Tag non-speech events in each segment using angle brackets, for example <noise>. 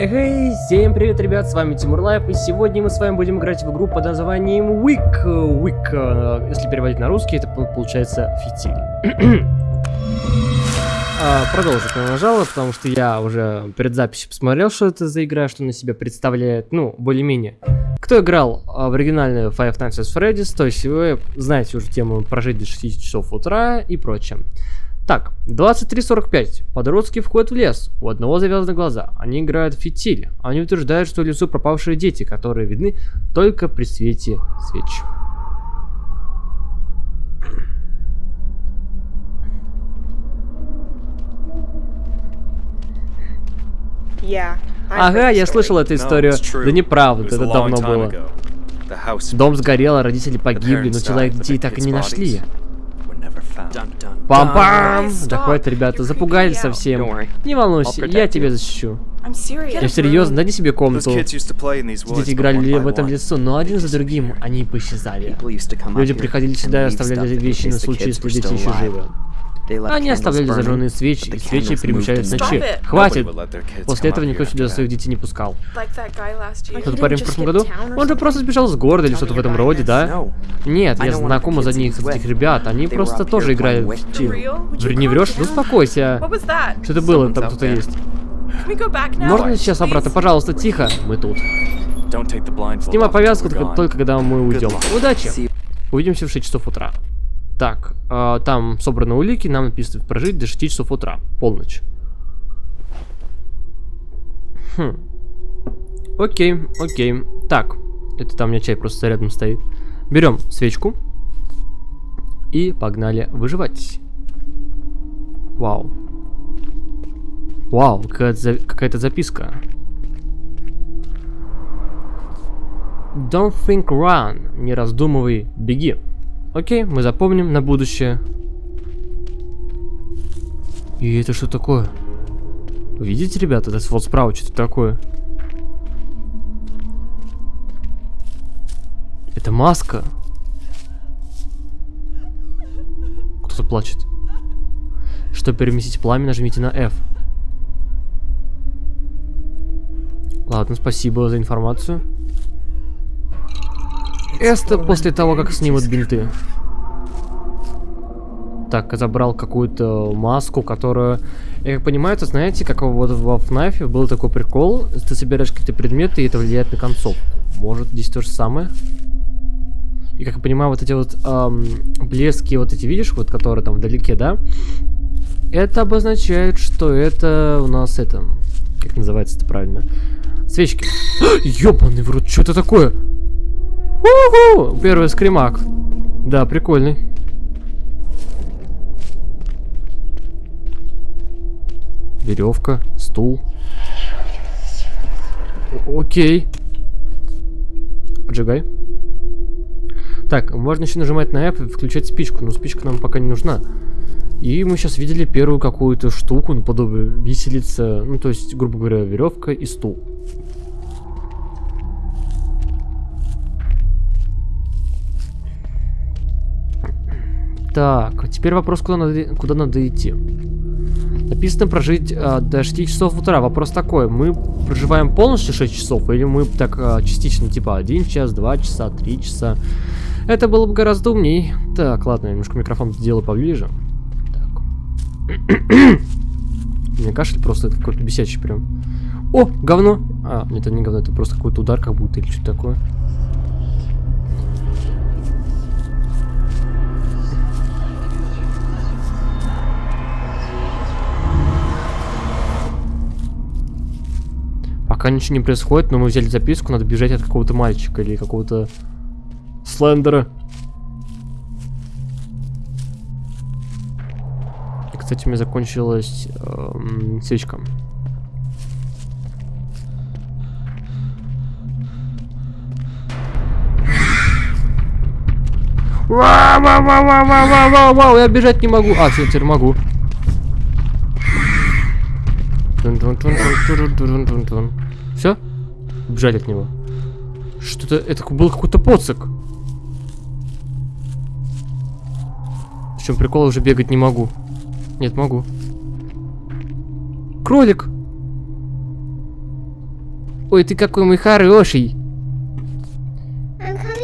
Эй, всем привет, ребят, с вами Тимур Лайф, и сегодня мы с вами будем играть в игру под названием Wick. Wick, э, если переводить на русский, это получается фитиль. а, продолжить нажала, потому что я уже перед записью посмотрел, что это за игра, что из себя представляет, ну, более-менее. Кто играл а, в оригинальную Five Nights at Freddy's, то есть вы знаете уже тему прожить до 6 часов утра и прочее. Так, 23.45. Подростки входят в лес. У одного завязаны глаза. Они играют в фитиль. Они утверждают, что в лесу пропавшие дети, которые видны только при свете свеч. Ага, я слышал эту историю. Да неправда, это давно было. Дом сгорел, а родители погибли, но тела детей так и не нашли. Пам-пам! Да хватит, ребята, запугали совсем. Не волнуйся, я тебя защищу. Я серьезно, дайте себе комнату. Дети играли в этом лесу, но один за другим они поисчезали. Люди приходили сюда и оставляли вещи на случай, если дети еще живы. Они оставляли зажженные свечи, и свечи перемещались в ночи. Хватит! После этого никто сюда своих детей не пускал. Тот парень в прошлом году? Он же просто сбежал с города или что-то в этом роде, да? Нет, я знакома за них, этих ребят. Они просто тоже играют в тил. Не врешь? Ну успокойся. Что это было? Там кто-то есть. Можно сейчас обратно? Пожалуйста, тихо. Мы тут. Снимай повязку только когда мы уйдем. Удачи! Увидимся в 6 часов утра. Так, э, там собраны улики, нам написано прожить до 6 часов утра, полночь. Хм. Окей, окей. Так, это там у меня чай просто рядом стоит. Берем свечку и погнали выживать. Вау. Вау, какая-то за... какая записка. Don't think run. Не раздумывай, беги. Окей, мы запомним на будущее. И это что такое? Видите, ребята, это вот справа что-то такое. Это маска. Кто-то плачет. Чтобы переместить пламя, нажмите на F. Ладно, спасибо за информацию. Это после того, как снимут бинты. Так, забрал какую-то маску, которую... Я как понимаю, это знаете, как вот во FNAF был такой прикол. Ты собираешь какие-то предметы, и это влияет на концовку. Может, здесь то же самое? И как я понимаю, вот эти вот эм, блески, вот эти, видишь, вот которые там вдалеке, да? Это обозначает, что это у нас это... Как называется это правильно? Свечки. <gasps> Ёбаный в рот, что это такое? Уху! Первый скримак. Да, прикольный. Веревка, стул. Окей. Поджигай. Так, можно еще нажимать на F и включать спичку, но спичка нам пока не нужна. И мы сейчас видели первую какую-то штуку, наподобие виселица, ну то есть, грубо говоря, веревка и стул. Так, теперь вопрос, куда надо, куда надо идти. Написано прожить а, до 6 часов утра. Вопрос такой, мы проживаем полностью 6 часов, или мы так а, частично, типа 1 час, 2 часа, 3 часа? Это было бы гораздо умней. Так, ладно, я немножко микрофон сделаю поближе. Так. <coughs> Мне кашель просто это какой-то бесячий прям. О, говно! А, нет, это не говно, это просто какой-то удар как будто или что-то такое. Пока ничего не происходит, но мы взяли записку, надо бежать от какого-то мальчика или какого-то слендера. И, кстати, у меня закончилась эм, свечка. Вау, вау, вау, вау, вау, вау, вау, я бежать не могу. А, теперь могу. Все? Бежать от него. Что-то... Это был какой-то поцик. В чем прикол, уже бегать не могу. Нет, могу. Кролик! Ой, ты какой мой хороший.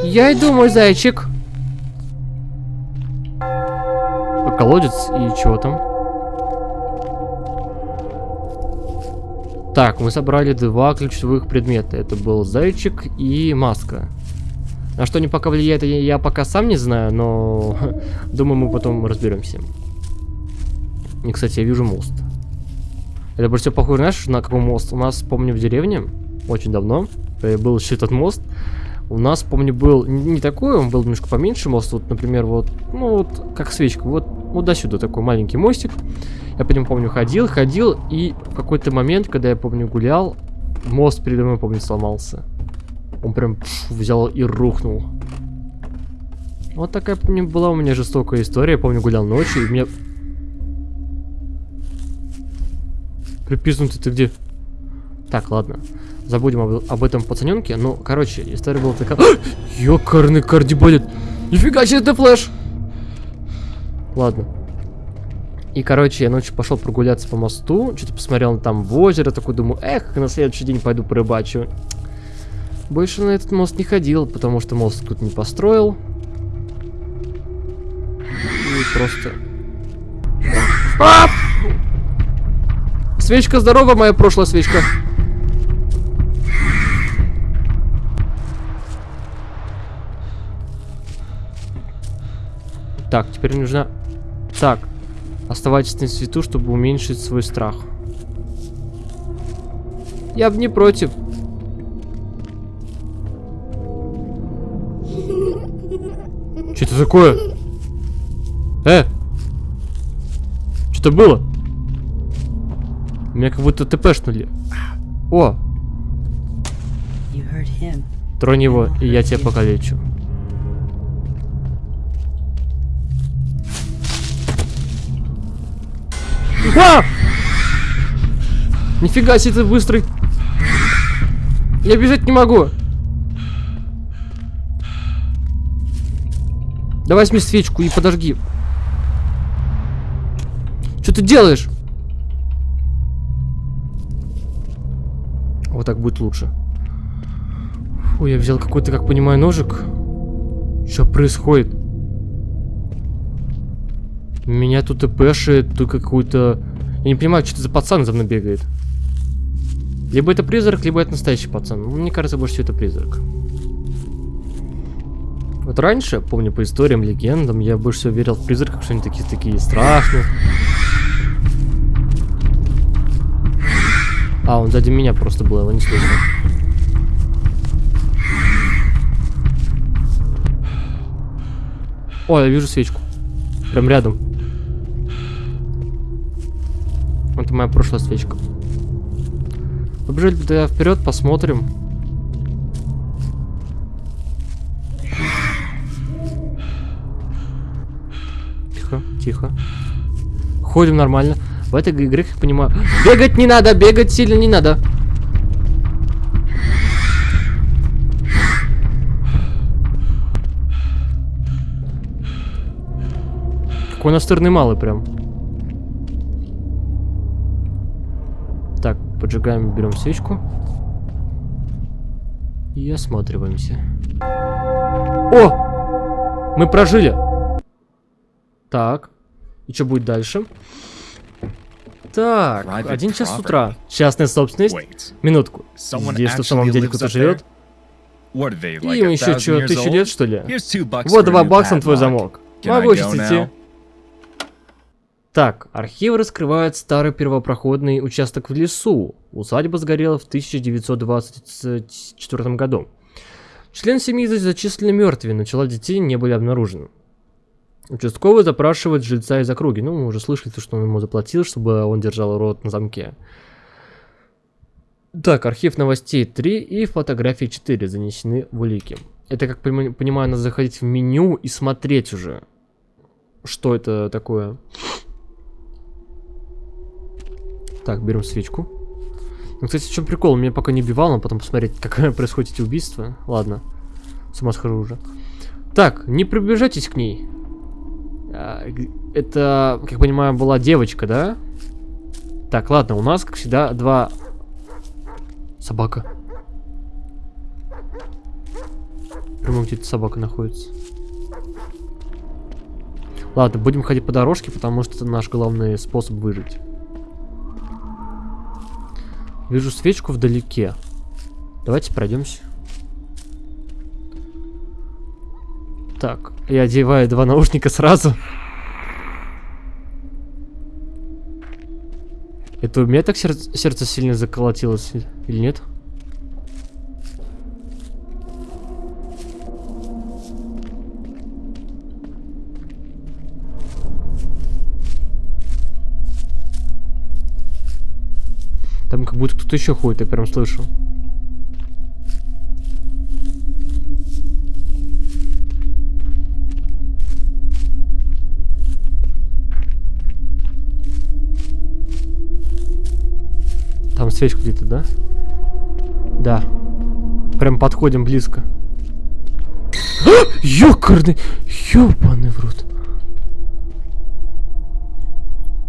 Я иду, мой зайчик. Колодец и чего там? Так, мы собрали два ключевых предмета. Это был зайчик и маска. На что они пока влияет, я, я пока сам не знаю, но <laughs> думаю, мы потом разберемся. И, кстати, я вижу мост. Это больше всего похоже, знаешь, на какой мост? У нас, помню, в деревне, очень давно, был еще этот мост. У нас, помню, был не такой, он был немножко поменьше мост. Вот, например, вот, ну вот, как свечка. Вот, вот до сюда такой маленький мостик. Я по нему, помню, ходил, ходил, и в какой-то момент, когда я, помню, гулял, мост передо мной, помню, сломался. Он прям пш, взял и рухнул. Вот такая, помню, была у меня жестокая история. Я помню, гулял ночью, и мне... Припизнутый ты где? Так, ладно. Забудем об, об этом пацаненке. Ну, короче, история была такая... Ёкарный кардиболит! Нифига себе, это флеш! Ладно. И, короче, я ночью пошел прогуляться по мосту, что-то посмотрел там в озеро, такой думаю, эх, на следующий день пойду порыбачу. Больше на этот мост не ходил, потому что мост тут не построил. И просто... А! Свечка здорова, моя прошлая свечка. Так, теперь нужно... Так. Оставайтесь на свету, чтобы уменьшить свой страх. Я бы не против. <laughs> Что это такое? Э! Что-то было? Меня как будто ТПшнули. О! Тронь его, и я тебя покалечу. А! Нифига себе ты быстрый. Я бежать не могу. Давай возьми свечку и подожги. Что ты делаешь? Вот так будет лучше. Фу, я взял какой-то, как понимаю, ножик. Что происходит? Меня тут и пэшит, тут какой-то... Я не понимаю, что это за пацан за мной бегает. Либо это призрак, либо это настоящий пацан. Мне кажется, больше всего это призрак. Вот раньше, помню, по историям, легендам, я больше всего верил в призраков, что они такие, такие страшные. А, он сзади меня просто был, его не слышно. О, я вижу свечку. Прям рядом. Это моя прошлая свечка. Побежали тогда вперед, посмотрим. Тихо, тихо. Ходим нормально. В этой игре, как понимаю... Бегать не надо, бегать сильно не надо. Какой настырный малый прям. Поджигаем, берем свечку. И осматриваемся. О! Мы прожили! Так. И что будет дальше? Так, один час с утра. Частная собственность. Минутку. Здесь что в самом деле кто-то живет? Им еще что, тысячу лет, что ли? Вот два бакса на твой замок. Могу сейчас идти. Так, архивы раскрывают старый первопроходный участок в лесу. Усадьба сгорела в 1924 году. Член семьи зачислены мертвыми, но тела детей не были обнаружены. Участковый запрашивает жильца из округи. Ну, мы уже слышали, что он ему заплатил, чтобы он держал рот на замке. Так, архив новостей 3 и фотографии 4 занесены в улики. Это, как понимаю, надо заходить в меню и смотреть уже, что это такое. Так, берем свечку. Ну, кстати, в чем прикол? Меня пока не убивал, но потом посмотреть, <laughs> как происходит эти убийства. Ладно. С ума схожу уже. Так, не приближайтесь к ней. А, это, как понимаю, была девочка, да? Так, ладно, у нас, как всегда, два... Собака. Прямо где-то собака находится. Ладно, будем ходить по дорожке, потому что это наш главный способ выжить. Вижу свечку вдалеке. Давайте пройдемся. Так, я одеваю два наушника сразу. Это у меня так сердце, сердце сильно заколотилось или нет? Как будто кто-то еще ходит, я прям слышу. Там свечка где-то, да? Да. Прям подходим близко. <gasps> Ёкарный! Ёбаный в рот.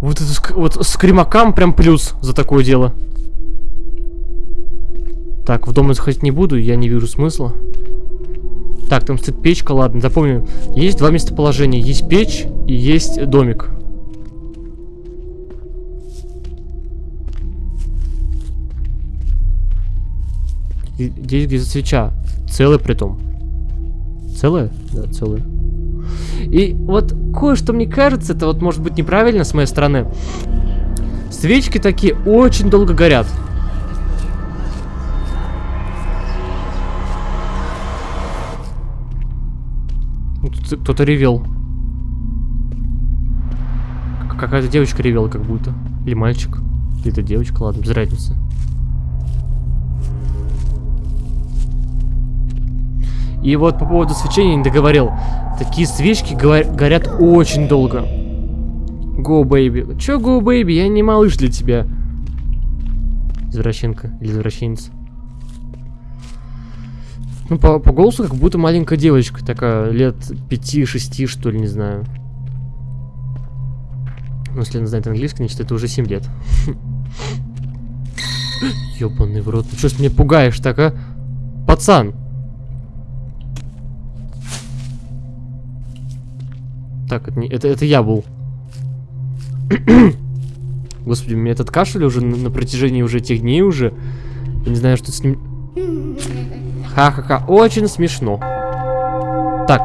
Вот это вот скримакам прям плюс за такое дело. Так, в дом заходить не буду, я не вижу смысла. Так, там стоит печка, ладно, запомню. Есть два местоположения. Есть печь и есть домик. Здесь где свеча. Целая притом. Целая? Да, целая. И вот кое-что мне кажется, это вот может быть неправильно с моей стороны. Свечки такие очень долго горят. Кто-то ревел. Какая-то девочка ревела как будто. Или мальчик. Или это девочка, ладно, без разницы. И вот по поводу свечения не договорил. Такие свечки горят очень долго. Go, baby. Чё go, baby? Я не малыш для тебя. Извращенка или извращенец. Ну, по, по голосу как будто маленькая девочка, такая, лет 5-6, что ли, не знаю. Ну, если она знает английский, значит, это уже 7 лет. <laughs> Ёбаный в рот, ну что ж меня пугаешь так, а? Пацан! Так, это, не, это, это я был. <coughs> Господи, у меня этот кашель уже на, на протяжении уже этих дней уже. Я не знаю, что с ним... Ха-ха-ха, очень смешно. Так,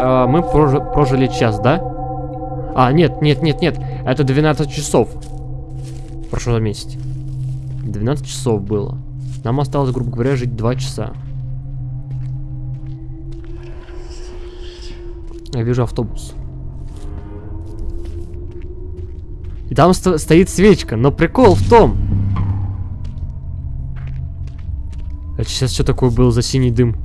э, мы прожи прожили час, да? А, нет, нет, нет, нет, это 12 часов. Прошу заметить. 12 часов было. Нам осталось, грубо говоря, жить 2 часа. Я вижу автобус. И там сто стоит свечка, но прикол в том, Это сейчас что такое был за синий дым?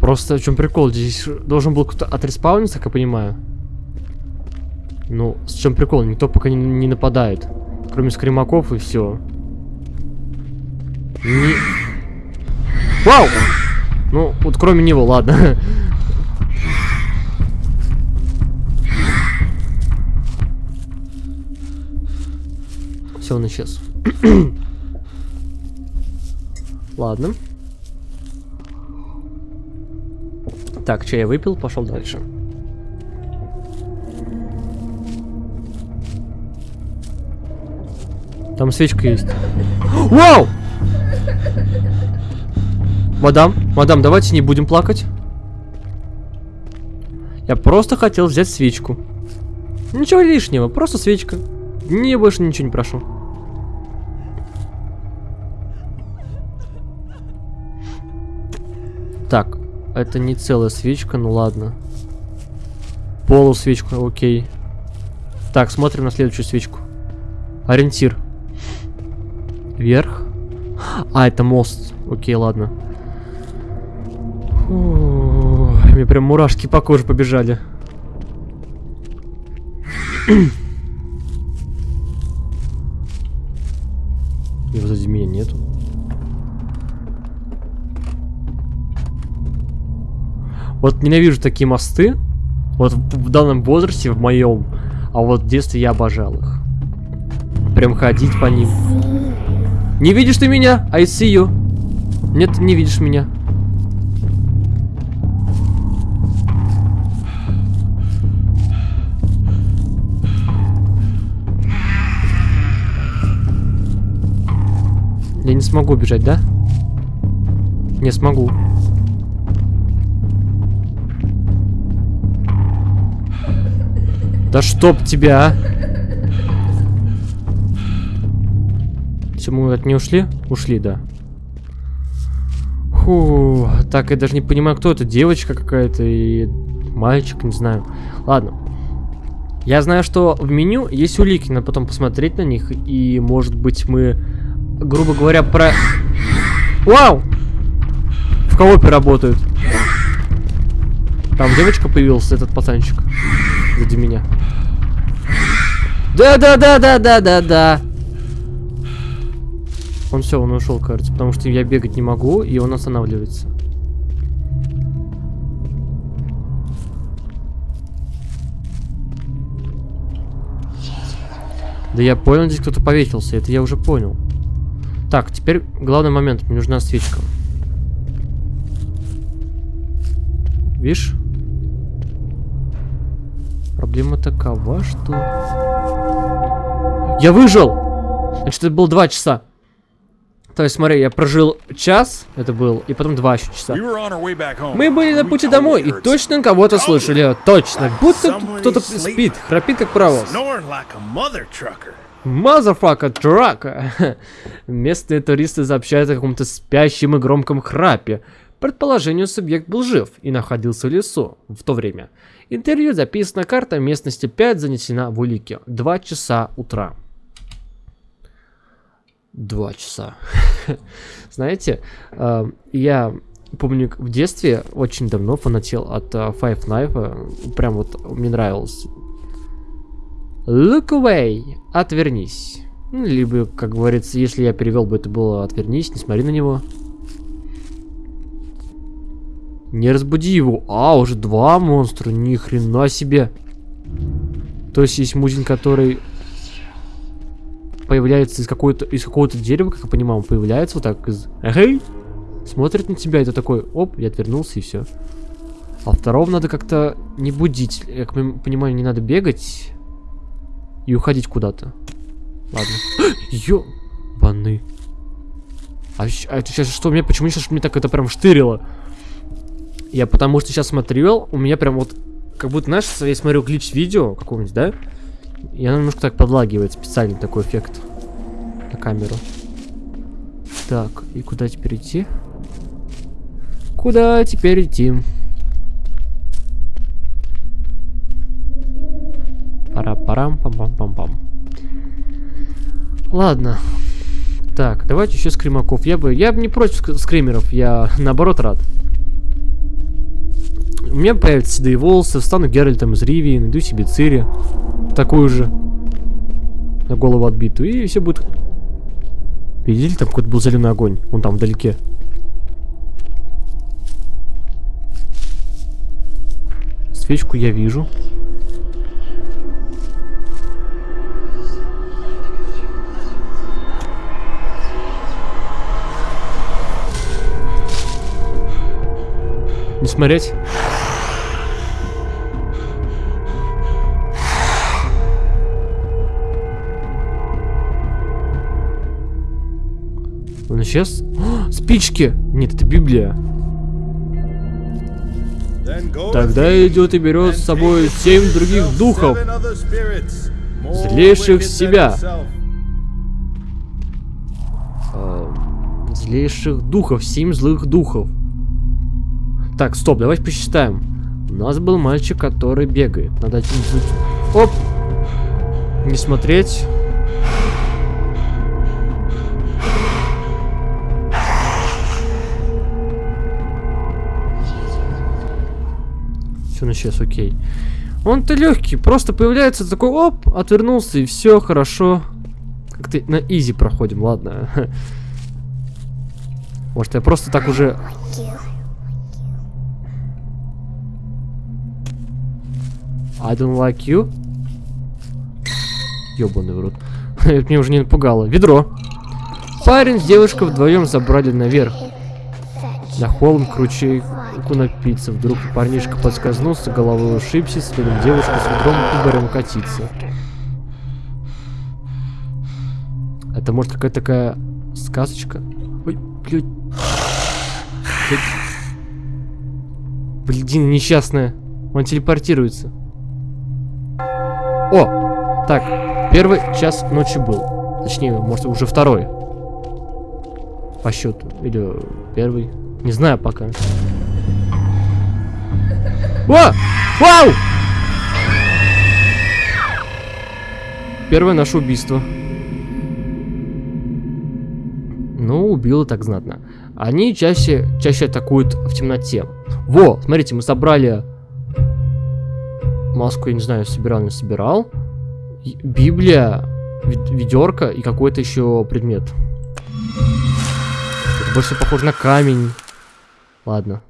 Просто в чем прикол? Здесь должен был кто-то отреспауниться, как я понимаю. Ну, с чем прикол? Никто пока не, не нападает. Кроме скримаков и все. Не... Вау! Ну, вот кроме него, ладно. <laughs> Он исчез. <coughs> Ладно. Так, чай я выпил, пошел дальше. Там свечка есть. <gasps> Вау! Мадам, мадам, давайте не будем плакать. Я просто хотел взять свечку. Ничего лишнего, просто свечка. Не, больше ничего не прошу. Это не целая свечка, ну ладно. Полусвечка, окей. Так, смотрим на следующую свечку. Ориентир. Вверх. А, это мост. Окей, ладно. Фу, мне прям мурашки по коже побежали. <clears throat> Вот ненавижу такие мосты. Вот в данном возрасте, в моем, А вот в детстве я обожал их. Прям ходить по ним. Не видишь ты меня? I see you. Нет, не видишь меня. Я не смогу бежать, да? Не смогу. Да чтоб тебя, а! Все, мы от не ушли? Ушли, да. Фу, так, я даже не понимаю, кто это, девочка какая-то и мальчик, не знаю. Ладно. Я знаю, что в меню есть улики, надо потом посмотреть на них, и, может быть, мы, грубо говоря, про... Вау! В коопе работают. Там девочка появилась, этот пацанчик. Сзади меня. Да-да-да-да-да-да-да. Он все, он ушел, кажется, потому что я бегать не могу, и он останавливается. Да я понял, здесь кто-то повесился, это я уже понял. Так, теперь главный момент, мне нужна свечка. Видишь? Проблема такова, что... Я выжил! Значит, это было два часа. То есть, смотри, я прожил час, это был, и потом два еще часа. Мы были на пути домой, и точно кого-то слышали. Точно, будто кто-то спит, храпит как паровоз. Мазафака трака. Местные туристы сообщают о каком-то спящем и громком храпе. Предположению, субъект был жив и находился в лесу в то время. Интервью записана карта местности 5 занесена в улике. Два часа утра. Два часа. <laughs> Знаете, э, я помню, в детстве очень давно фанател от э, Five Knife. Прям вот мне нравилось. Look away. Отвернись. Ну, либо, как говорится, если я перевел бы, это было отвернись, не смотри на него. Не разбуди его. А, уже два монстра, ни хрена себе. То есть есть музин, который появляется из какого-то из какого-то дерева, как я понимаю, он появляется вот так из... Эй! Смотрит на тебя, это такой, оп, я отвернулся и все. А второго надо как-то не будить. Я понимаю, не надо бегать и уходить куда-то. Ладно. <gasps> Ёбаны. А, а это сейчас что, мне почему сейчас мне так это прям штырило? Я потому что сейчас смотрел, у меня прям вот, как будто, знаешь, я смотрю глич видео какого-нибудь, да? И она немножко так подлагивает, специальный такой эффект на камеру. Так, и куда теперь идти? Куда теперь идти? Пара-парам, пам-пам-пам-пам. Ладно. Так, давайте еще скримаков. Я бы, я бы не против скримеров, я наоборот рад. У меня появятся седые волосы, встану Геральтом из Ривии, найду себе Цири такую же. На голову отбитую. И все будет... Видели, там какой-то был зеленый огонь. Он там вдалеке. Свечку я вижу. Не смотреть. Исчез? О, спички! Нет, это Библия. Тогда идет и берет с собой семь других духов, злейших себя. Э, злейших духов, семь злых духов. Так, стоп, давайте посчитаем. У нас был мальчик, который бегает. Надо... Оп! Не смотреть. Все, он исчез, окей. Он-то легкий, просто появляется такой, оп, отвернулся, и все, хорошо. Как-то на изи проходим, ладно. <laughs> Может, я просто так уже... I don't like you. Ёбаный в рот. <laughs> Это меня уже не напугало. Ведро. Парень с девушкой вдвоем забрали наверх. На холм к ручейку напиться. Вдруг парнишка подскользнулся, головой ушибся, следом девушка с ведром угорем катиться. Это может какая-то такая сказочка? Ой, блядь. Блин, несчастная. Он телепортируется. О! Так, первый час ночи был. Точнее, может, уже второй. По счету. Или первый. Не знаю пока. О! Вау! Первое наше убийство. Ну, убило так знатно. Они чаще, чаще атакуют в темноте. Во, смотрите, мы собрали маску, я не знаю, собирал, не собирал. Библия, ведерко и какой-то еще предмет. Это больше похоже на камень. Ладно.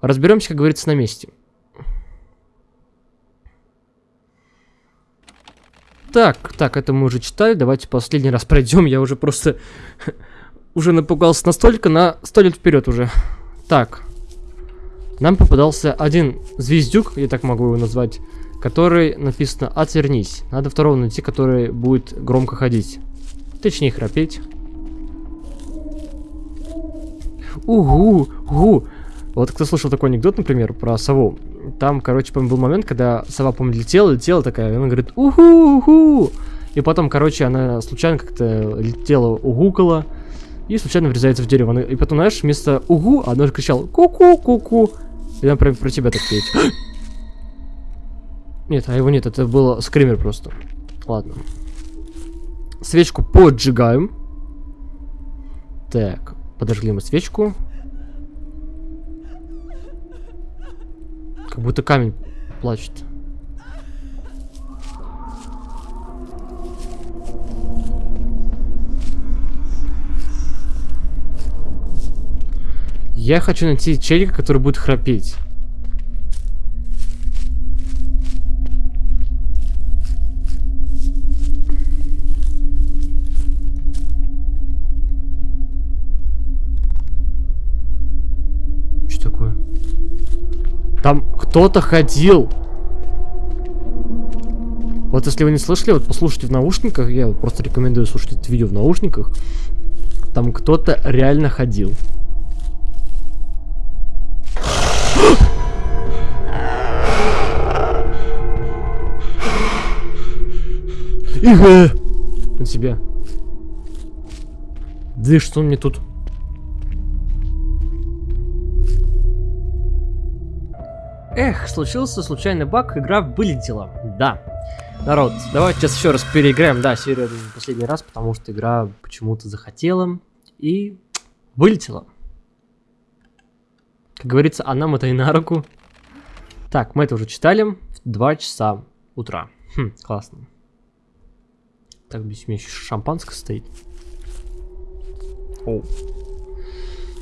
Разберемся, как говорится, на месте. Так, так, это мы уже читали. Давайте последний раз пройдем. Я уже просто <laughs> уже напугался настолько на сто лет вперед уже. Так. Нам попадался один звездюк, я так могу его назвать, который написано «Отвернись». Надо второго найти, который будет громко ходить. Точнее, храпеть. Угу, угу. Вот кто слышал такой анекдот, например, про сову. Там, короче, помню, был момент, когда сова, помню, летела, летела такая, и она говорит «Уху, уху!» И потом, короче, она случайно как-то летела, угукала, и случайно врезается в дерево. И потом, знаешь, вместо «Угу» она же кричала «Ку-ку, ку-ку!» И она прям про тебя так петь. <gasps> Нет, а его нет, это был скример просто. Ладно. Свечку поджигаем. Так, подожгли мы свечку. Как будто камень плачет. Я хочу найти челика, который будет храпеть. Кто-то ходил. Вот если вы не слышали, вот послушайте в наушниках, я просто рекомендую слушать это видео в наушниках. Там кто-то реально ходил. Ига! На тебя. Да что он мне тут? Эх, случился случайный баг, игра вылетела. Да. Народ, давайте сейчас еще раз переиграем. Да, серию последний раз, потому что игра почему-то захотела и вылетела. Как говорится, а нам это и на руку. Так, мы это уже читали. В 2 часа утра. Хм, классно. Так, здесь у меня еще шампанское стоит. О.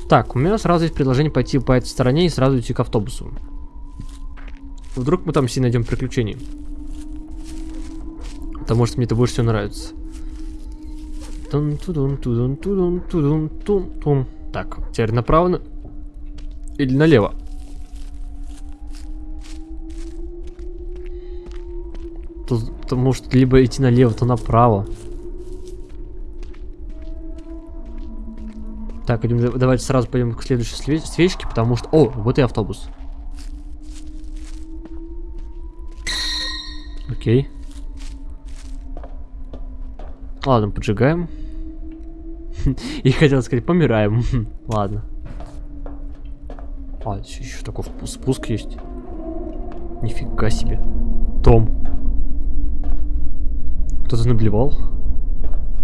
Так, у меня сразу есть предложение пойти по этой стороне и сразу идти к автобусу. Вдруг мы там все найдем приключений. Потому что мне это больше всего нравится. Так, теперь направо или налево? то может либо идти налево, то направо. Так, идем, давайте сразу пойдем к следующей свечке, потому что... О, вот и автобус. Окей. Ладно, поджигаем. <laughs> И хотел сказать, помираем. <laughs> Ладно. А, еще такой спуск есть. Нифига себе. Том. Кто-то наблевал?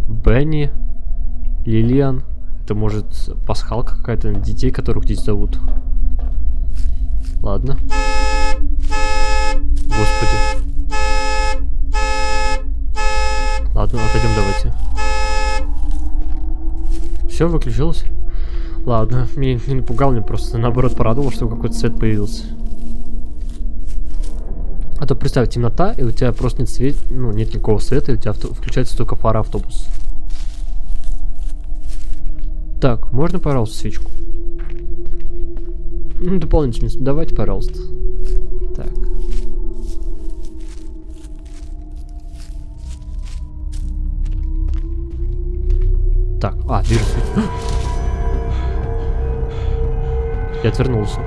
Бенни? Лилиан? Это может пасхалка какая-то, детей, которых здесь зовут. Ладно. Господи. Ладно, отойдем давайте. Все, выключилось? Ладно, меня не напугал, мне просто наоборот порадовал, что какой-то цвет появился. А то представь, темнота, и у тебя просто нет света, ну, нет никакого света, и у тебя включается только фара автобус. Так, можно, пожалуйста, свечку? Ну, дополнительно, давайте, пожалуйста. А, свет. Я отвернулся.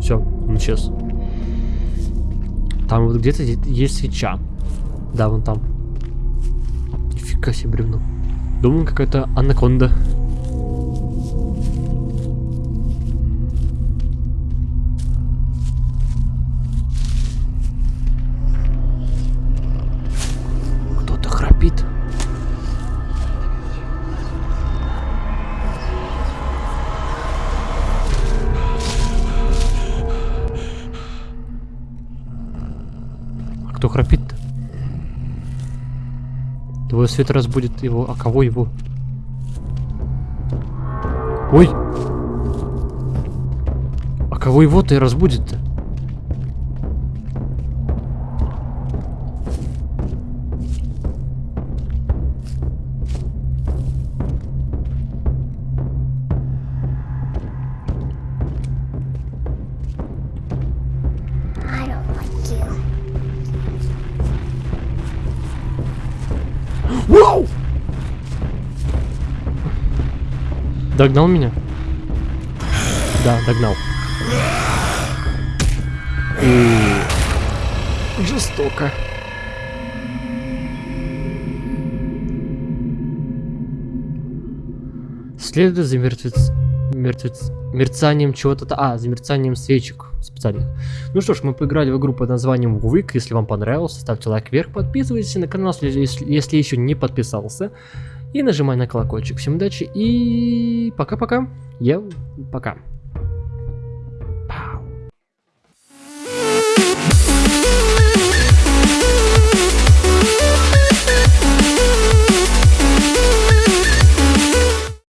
Все, он исчез. Там вот где-то есть свеча. Да, вон там. Нифига себе бревно. Думаю, какая-то анаконда. Твой свет разбудит его. А кого его? Ой! А кого его-то и разбудит-то? Вау! Догнал меня? Да, догнал. И... Жестоко. Следует за мертвец... Мертвец... Мерцанием чего-то... А, за мерцанием свечек специальных. Ну что ж, мы поиграли в игру под названием Вуик. Если вам понравилось, ставьте лайк вверх, подписывайтесь на канал, если, если еще не подписался. И нажимай на колокольчик. Всем удачи и пока-пока. Я пока.